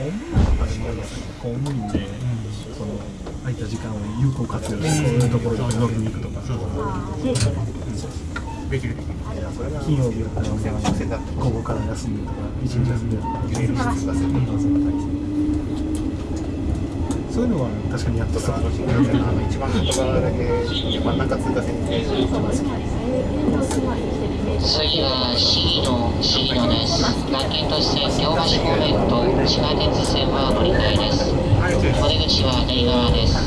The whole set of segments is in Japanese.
公務員で、その空いた時間を有効活用して、そういうところに飲みに行くとか、あー定時ができる。できる。金曜日だったら、午後から休んでとか、一日休んでとか、そういうのは確かにやってそう。一番外側だけ真ん中通過線でそうですね。えーとすごい生き次は市の市野です。楽天都市線京橋方面と地下鉄線は乗り換えです。お出口は左側です。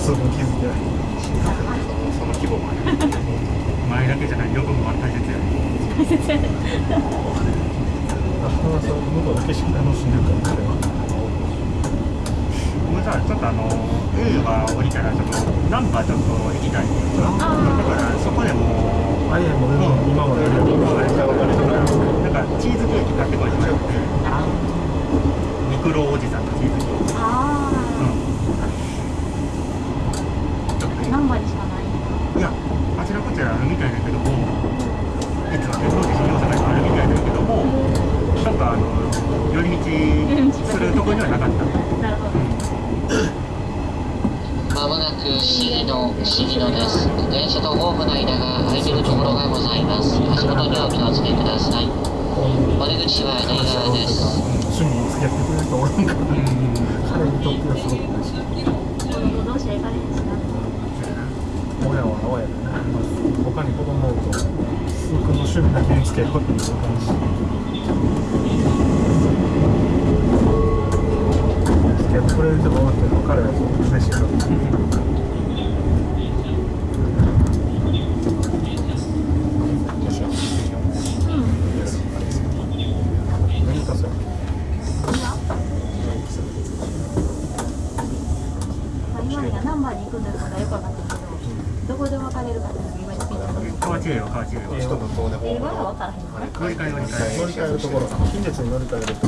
その規模もある前だけじゃない横も大切やねあ、そう向こうだけしか楽しんでるから、彼は。僕さちょっとあの A は降りたらちょっとナンバーちょっと行きたいだからそこでもあ、いや、もうでも今までやるよチーズケーキ買ってこいミクロおじさんのチーズケーキあうんあ何割しかないいやあちらこちらあるみたいだけども実は別の自信要素があるみたいだけどもなんかあの寄り道するとこにはなかったなるほどまもなく市の市野です。電車とホームの間が空いているところがございます。足元にお気をつけください。お出口は左側です。趣味付き合ってくれる人おらん。から、彼にとってはすごく嬉しい。子供同士は行かれへん。しな親は親でね、他に子供おると、僕の趣味だけに付き合うことにもなるし。付き合ってくれる人がおって彼はすごく嬉しいから。何かそれまあ今にはナンバーに行くかったけどどこで分かれるかっていうのが今にピンと乗り換え乗り。換え乗り。換えるところ、近鉄に乗り換えると。